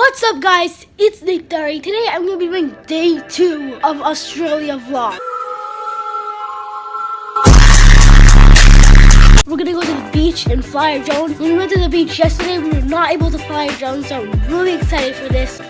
What's up guys? It's Nick Dari. Today I'm going to be doing day two of Australia vlog. We're going to go to the beach and fly a drone. When we went to the beach yesterday, we were not able to fly a drone, so I'm really excited for this.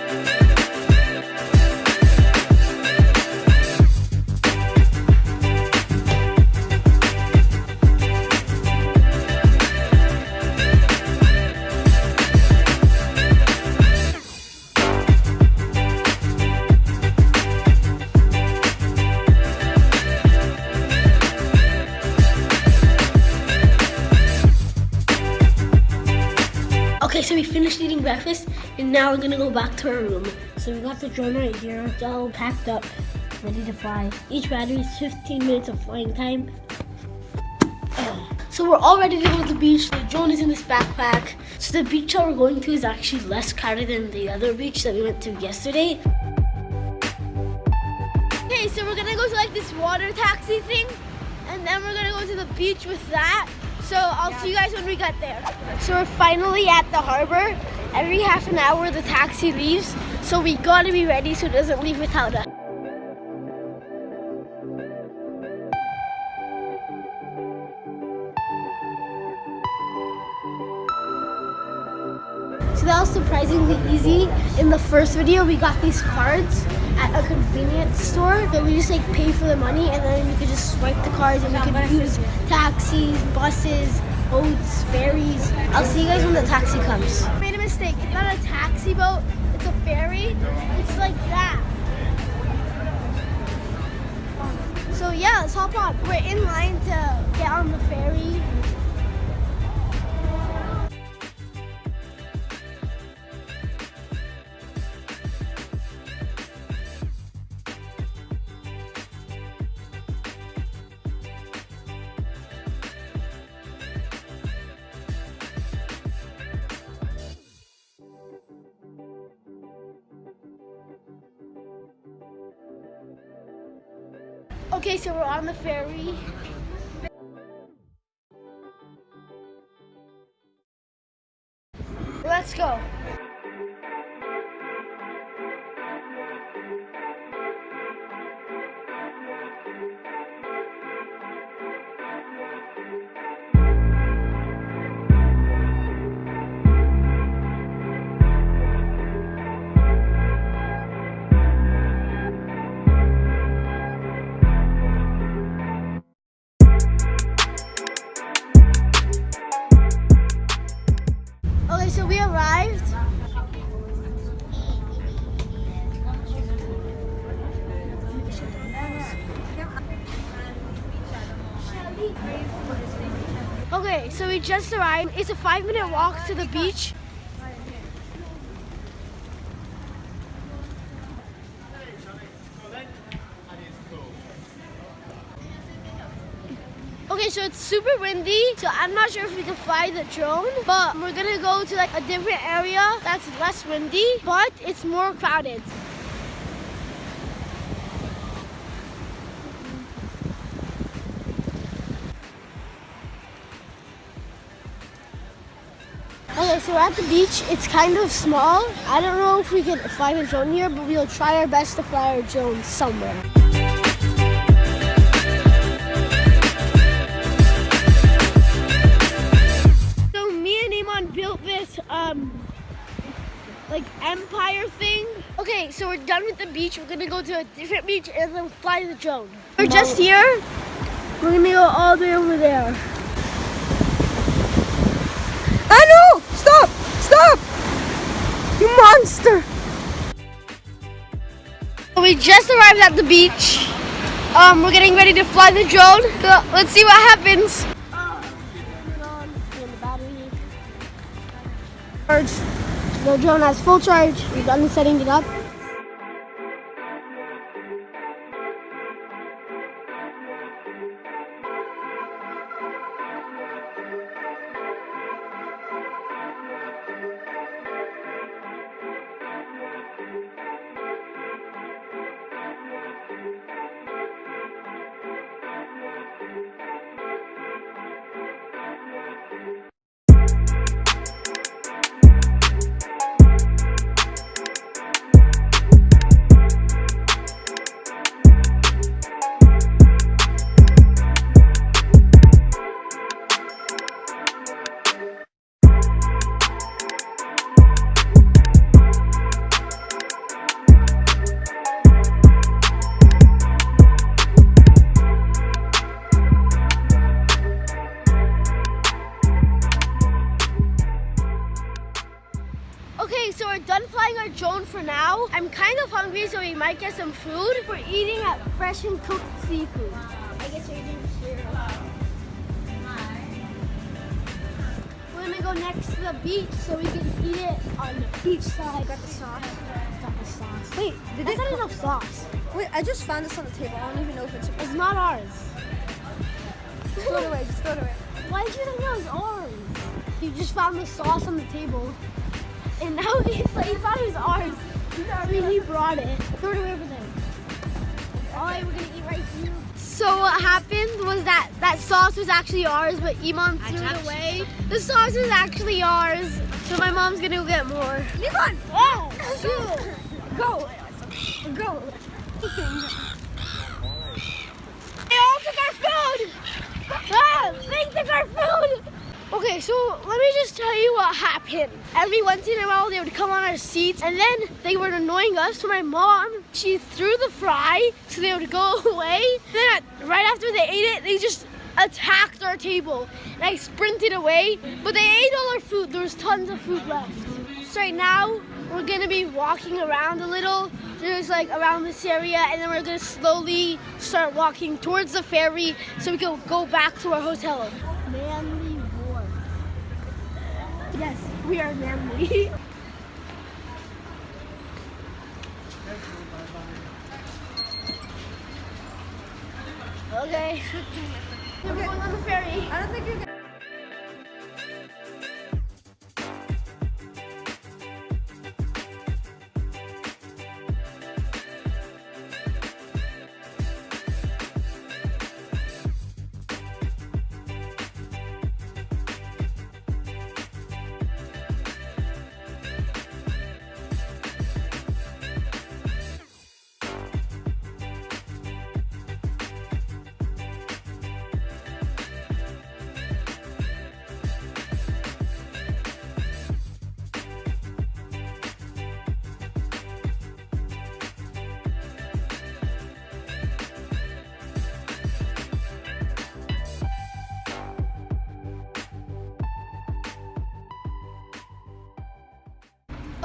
Okay, so we finished eating breakfast and now we're gonna go back to our room. So we got the drone right here. It's all packed up, ready to fly. Each battery is 15 minutes of flying time. So we're all ready to go to the beach. The drone is in this backpack. So the beach that we're going to is actually less crowded than the other beach that we went to yesterday. Okay, so we're gonna go to like this water taxi thing and then we're gonna go to the beach with that. So I'll see you guys when we get there. So we're finally at the harbor. Every half an hour the taxi leaves. So we gotta be ready so it doesn't leave without us. So that was surprisingly easy. In the first video, we got these cards at a convenience store. So we just like pay for the money and then we could just swipe the cards and we could use taxis, buses, boats, ferries. I'll see you guys when the taxi comes. I made a mistake. It's not a taxi boat, it's a ferry. It's like that. So yeah, let's hop on. We're in line Okay, so we're on the ferry. Let's go. So we just arrived. It's a five minute walk to the beach. Okay, so it's super windy, so I'm not sure if we can fly the drone, but we're gonna go to like a different area that's less windy, but it's more crowded. So we're at the beach. It's kind of small. I don't know if we can fly a drone here, but we'll try our best to fly our drone somewhere. So me and Iman built this um like empire thing. Okay, so we're done with the beach. We're gonna go to a different beach and then fly the drone. We're just here. We're gonna go all the way over there. We just arrived at the beach. Um, we're getting ready to fly the drone. So let's see what happens. The drone has full charge. We've done setting it up. Our drone for now. I'm kind of hungry, so we might get some food. We're eating at Fresh and Cooked Seafood. I guess we're eating here. We're gonna go next to the beach so we can eat it on the beach side. Got the sauce. Got the sauce. Wait, Did that's they not enough sauce. Wait, I just found this on the table. I don't even know if it's. It's not ours. Just throw it away. Just throw it away. Why did you think that was ours? You just found the sauce on the table. And now he's like, he thought it was ours. I mean, he brought it. Throw it away over there. Alright, we're gonna eat right here. So what happened was that that sauce was actually ours, but Iman threw it away. The sauce was actually ours, so my mom's gonna go get more. Iman, Oh, shoot. go, go. They all took our food! Ah, they took our food! Okay, so let me just tell you what happened. Every once in a while, they would come on our seats, and then they were annoying us. So my mom, she threw the fry, so they would go away. Then right after they ate it, they just attacked our table, and I sprinted away. But they ate all our food. There was tons of food left. So right now, we're gonna be walking around a little, just like around this area, and then we're gonna slowly start walking towards the ferry so we can go back to our hotel. We are manly. okay. We're going on the ferry. I don't think you're gonna.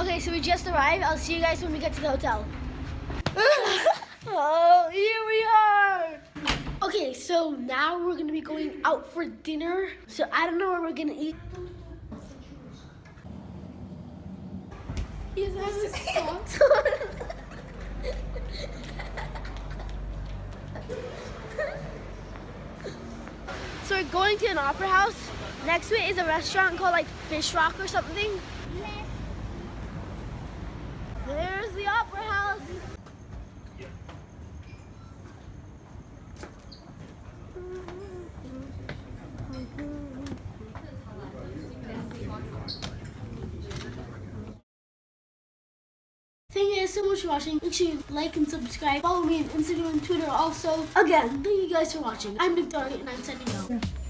Okay, so we just arrived. I'll see you guys when we get to the hotel. oh, here we are. Okay, so now we're gonna be going out for dinner. So I don't know where we're gonna eat. He doesn't have So we're going to an opera house. Next to it is a restaurant called like Fish Rock or something. There's the opera house. Thank you guys so much for watching. Make sure you like and subscribe. Follow me on Instagram and Twitter also. Again, thank you guys for watching. I'm Victoria and I'm sending out.